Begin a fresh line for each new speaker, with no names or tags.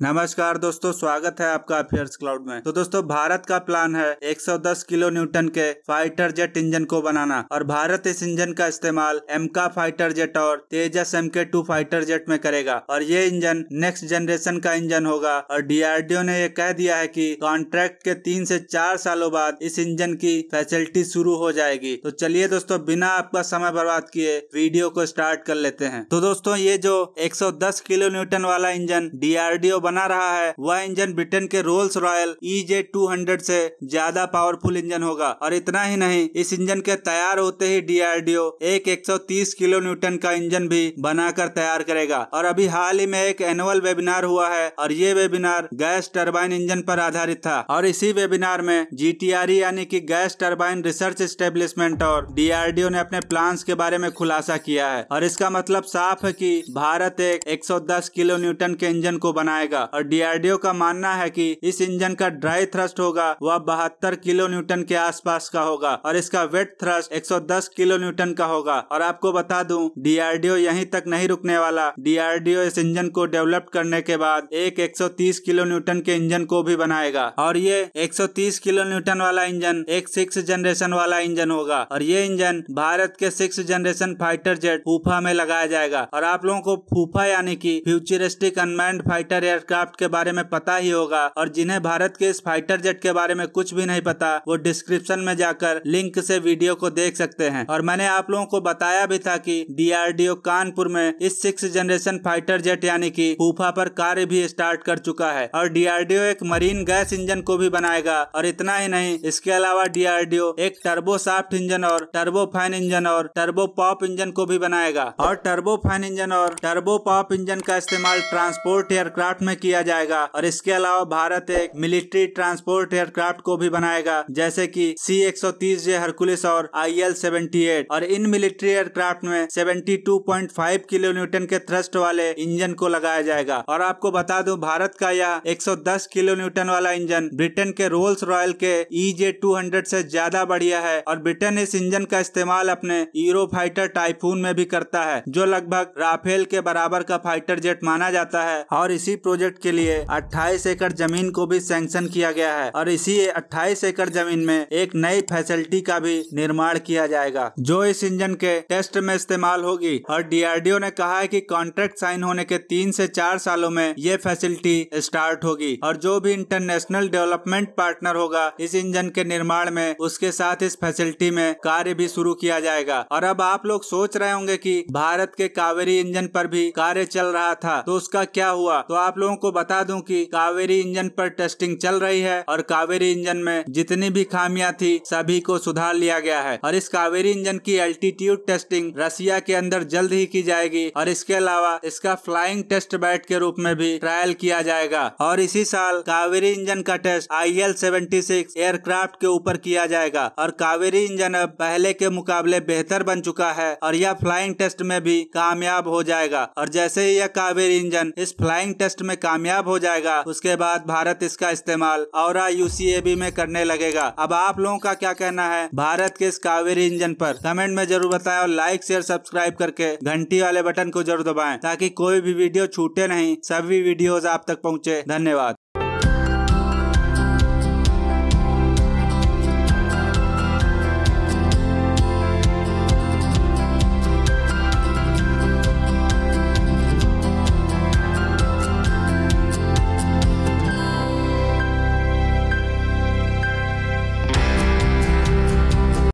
नमस्कार दोस्तों, स्वागत है आपका अफेयर्स क्लाउड में। तो दोस्तों, भारत का प्लान है 110 किलो न्यूटन के फाइटर जेट इंजन को बनाना और भारत इस इंजन का इस्तेमाल एमका फाइटर जेट और Tejas M K two fighter jet में करेगा और ये इंजन नेक्स्ट जनरेशन का इंजन होगा और डीआरडीओ ने यह कह दिया है की कॉन्ट्रैक्ट के तीन से चार सालों बाद इस इंजन की फैसिलिटी शुरू हो जाएगी। तो चलिए दोस्तों, बिना आपका समय बर्बाद किए वीडियो को स्टार्ट कर लेते हैं। तो दोस्तों, ये जो एक सौ दस किलो न्यूटन वाला इंजन डीआरडीओ बना रहा है। वह इंजन ब्रिटेन के Rolls Royce E J two hundred से ज़्यादा पावरफुल इंजन होगा। और इतना ही नहीं, इस इंजन के तैयार होते ही डीआरडीओ एक 130 किलो न्यूटन का इंजन भी बनाकर तैयार करेगा। और अभी हाल ही में एक एनुअल वेबिनार हुआ है, और ये वेबिनार गैस टर्बाइन इंजन पर आधारित था। और इसी वेबिनार में जी यानी कि गैस टर्बाइन रिसर्च स्टेब्लिशमेंट और डीआरडीओ ने अपने प्लान्स के बारे में खुलासा किया है। और इसका मतलब साफ़ है कि भारत एक 110 किलो न्यूटन के इंजन को बनाएगा। जाएगा। और डीआरडीओ का मानना है कि इस इंजन का ड्राई थ्रस्ट होगा, वह बहत्तर किलो न्यूटन के आसपास का होगा और इसका वेट थ्रस्ट 110 किलो न्यूटन का होगा। और आपको बता दूँ डीआरडीओ यहीं तक नहीं रुकने वाला। डीआरडीओ इस इंजन को डेवलप करने के बाद एक 130 किलो न्यूटन के इंजन को भी बनाएगा। और ये 130 किलो न्यूटन वाला इंजन एक सिक्स जनरेशन वाला इंजन होगा। और ये इंजन भारत के सिक्स जनरेशन फाइटर जेट फूफा में लगाया जाएगा। और आप लोगों को फूफा यानी कि futuristic unmanned fighter air aircraft के बारे में पता ही होगा और जिन्हें भारत के इस फाइटर जेट के बारे में कुछ भी नहीं पता, वो डिस्क्रिप्शन में जाकर लिंक से वीडियो को देख सकते हैं। और मैंने आप लोगों को बताया भी था कि डीआरडीओ कानपुर में इस सिक्स जनरेशन फाइटर जेट यानी कि फूफा पर कार्य भी स्टार्ट कर चुका है और डीआरडीओ एक मरीन गैस इंजन को भी बनाएगा और इतना ही नहीं, इसके अलावा डीआरडीओ एक टर्बो साफ्ट इंजन और टर्बो फ़ैन इंजन और टर्बो पॉप इंजन को भी बनाएगा। और टर्बो फ़ैन इंजन और टर्बो पॉप इंजन का इस्तेमाल ट्रांसपोर्ट एयरक्राफ्ट में किया जाएगा और इसके अलावा भारत एक मिलिट्री ट्रांसपोर्ट एयरक्राफ्ट को भी बनाएगा, जैसे कि सी एक सौ तीस जे हरकुलिस और आई एल सेवेंटी एट और इन मिलिट्री एयरक्राफ्ट में seventy two point five kilo newton के थ्रस्ट वाले इंजन को लगाया जाएगा। और आपको बता दूँ, भारत का यह 110 किलो न्यूटन वाला इंजन ब्रिटेन के रोल्स रॉयल के ई जे टू से ज़्यादा बढ़िया है और ब्रिटेन इस इंजन का इस्तेमाल अपने यूरो फाइटर टाइफून में भी करता है, जो लगभग राफेल के बराबर का फाइटर जेट माना जाता है। और इसी प्रोजेक्ट के लिए 28 एकड़ ज़मीन को भी सैंक्शन किया गया है और इसी 28 एकड़ ज़मीन में एक नई फैसिलिटी का भी निर्माण किया जाएगा, जो इस इंजन के टेस्ट में इस्तेमाल होगी। और डीआरडीओ ने कहा है कि कॉन्ट्रैक्ट साइन होने के तीन से चार सालों में ये फैसिलिटी स्टार्ट होगी और जो भी इंटरनेशनल डेवलपमेंट पार्टनर होगा, इस इंजन के निर्माण में उसके साथ इस फैसिलिटी में कार्य भी शुरू किया जाएगा। और अब आप लोग सोच रहे होंगे कि भारत के कावेरी इंजन पर भी कार्य चल रहा था तो उसका क्या हुआ? तो आप लोगों को बता दूँ कि कावेरी इंजन पर टेस्टिंग चल रही है और कावेरी इंजन में जितनी भी खामियाँ थी, सभी को सुधार लिया गया है। और इस कावेरी इंजन की एल्टीट्यूड टेस्टिंग रसिया के अंदर जल्द ही की जाएगी और इसके अलावा इसका फ्लाइंग टेस्ट बैट के रूप में भी ट्रायल किया जाएगा। और इसी साल कावेरी इंजन का टेस्ट आई एल एयरक्राफ्ट के ऊपर किया जाएगा। और कावेरी इंजन अब पहले के मुकाबले बेहतर बन चुका है और यह फ्लाइंग टेस्ट में भी कामयाब हो जाएगा। और जैसे ही यह कावेरी इंजन इस फ्लाइंग टेस्ट में कामयाब हो जाएगा। उसके बाद भारत इसका इस्तेमाल और यूसीएबी में करने लगेगा। अब आप लोगों का क्या कहना है? भारत के इस कावेरी इंजन पर कमेंट में ज़रूर बताएँ और लाइक शेयर सब्सक्राइब करके घंटी वाले बटन को ज़रूर दबाएँ ताकि कोई भी वीडियो छूटे नहीं। सभी वीडियोस आप तक पहुँचे। धन्यवाद।